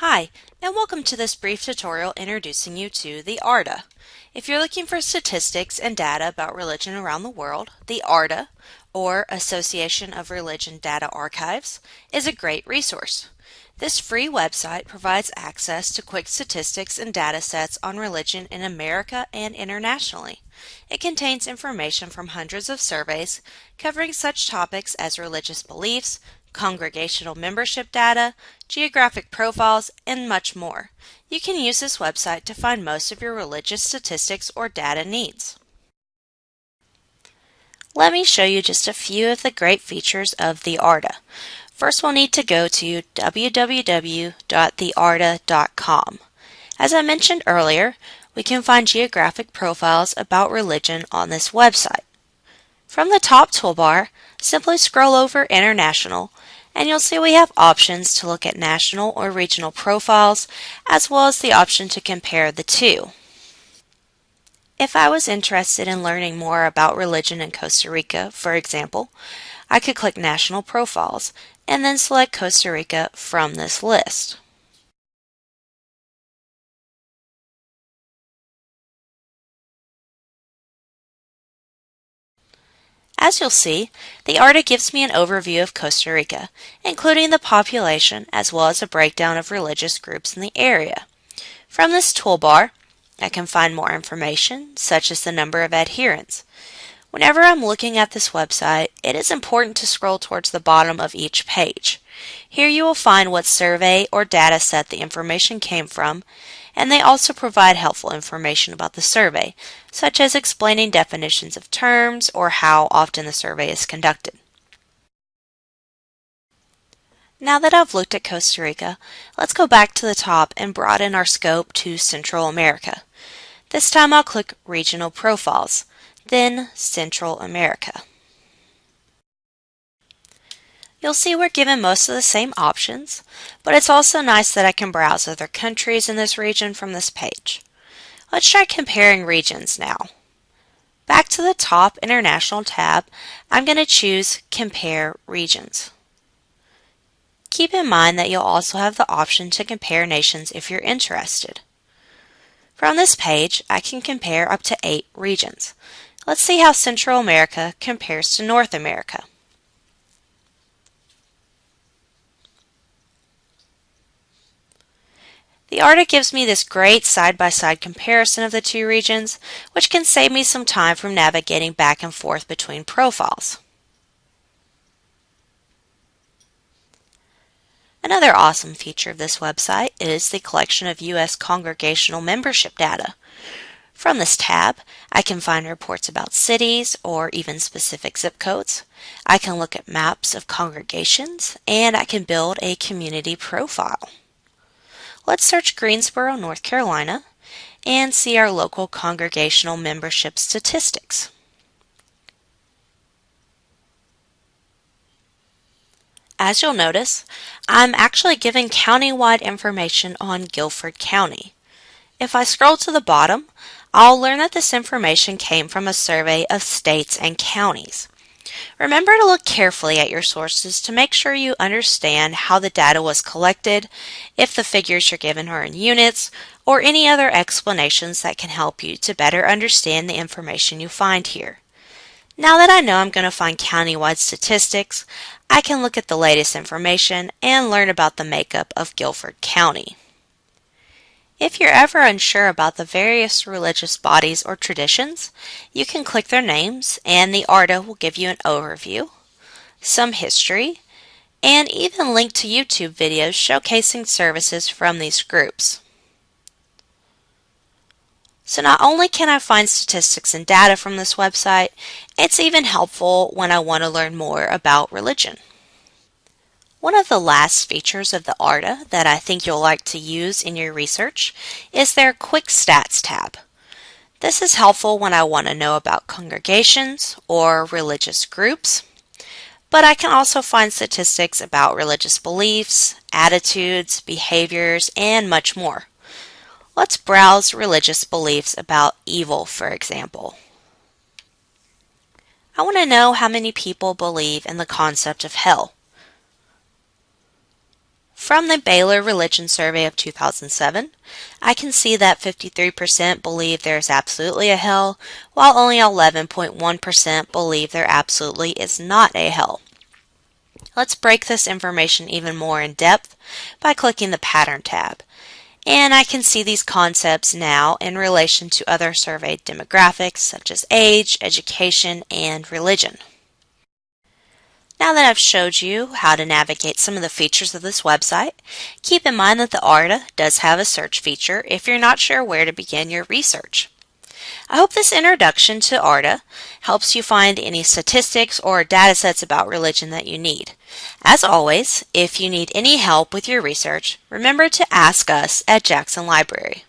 Hi, and welcome to this brief tutorial introducing you to the ARDA. If you're looking for statistics and data about religion around the world, the ARDA, or Association of Religion Data Archives, is a great resource. This free website provides access to quick statistics and data sets on religion in America and internationally. It contains information from hundreds of surveys covering such topics as religious beliefs, congregational membership data, geographic profiles, and much more. You can use this website to find most of your religious statistics or data needs. Let me show you just a few of the great features of the ARDA. First, we'll need to go to www.thearda.com. As I mentioned earlier, we can find geographic profiles about religion on this website. From the top toolbar, simply scroll over International and you'll see we have options to look at national or regional profiles as well as the option to compare the two. If I was interested in learning more about religion in Costa Rica, for example, I could click National Profiles and then select Costa Rica from this list. As you'll see, the ARDA gives me an overview of Costa Rica, including the population as well as a breakdown of religious groups in the area. From this toolbar, I can find more information, such as the number of adherents. Whenever I'm looking at this website, it is important to scroll towards the bottom of each page. Here you will find what survey or data set the information came from, and they also provide helpful information about the survey, such as explaining definitions of terms or how often the survey is conducted. Now that I've looked at Costa Rica, let's go back to the top and broaden our scope to Central America. This time I'll click Regional Profiles, then Central America. You'll see we're given most of the same options, but it's also nice that I can browse other countries in this region from this page. Let's try comparing regions now. Back to the top International tab, I'm going to choose Compare Regions. Keep in mind that you'll also have the option to compare nations if you're interested. From this page, I can compare up to eight regions. Let's see how Central America compares to North America. The ARDA gives me this great side-by-side -side comparison of the two regions, which can save me some time from navigating back and forth between profiles. Another awesome feature of this website is the collection of U.S. congregational membership data. From this tab, I can find reports about cities or even specific zip codes. I can look at maps of congregations, and I can build a community profile. Let's search Greensboro, North Carolina, and see our local congregational membership statistics. As you'll notice, I'm actually giving county-wide information on Guilford County. If I scroll to the bottom, I'll learn that this information came from a survey of states and counties. Remember to look carefully at your sources to make sure you understand how the data was collected, if the figures you're given are in units, or any other explanations that can help you to better understand the information you find here. Now that I know I'm going to find countywide statistics, I can look at the latest information and learn about the makeup of Guilford County. If you're ever unsure about the various religious bodies or traditions, you can click their names and the ARDA will give you an overview, some history, and even link to YouTube videos showcasing services from these groups. So not only can I find statistics and data from this website, it's even helpful when I want to learn more about religion. One of the last features of the ARDA that I think you'll like to use in your research is their Quick Stats tab. This is helpful when I want to know about congregations or religious groups, but I can also find statistics about religious beliefs, attitudes, behaviors, and much more. Let's browse religious beliefs about evil, for example. I want to know how many people believe in the concept of hell. From the Baylor Religion Survey of 2007, I can see that 53% believe there is absolutely a hell, while only 11.1% believe there absolutely is not a hell. Let's break this information even more in depth by clicking the Pattern tab. And I can see these concepts now in relation to other surveyed demographics such as age, education, and religion. Now that I've showed you how to navigate some of the features of this website, keep in mind that the ARDA does have a search feature if you're not sure where to begin your research. I hope this introduction to ARDA helps you find any statistics or data sets about religion that you need. As always, if you need any help with your research, remember to ask us at Jackson Library.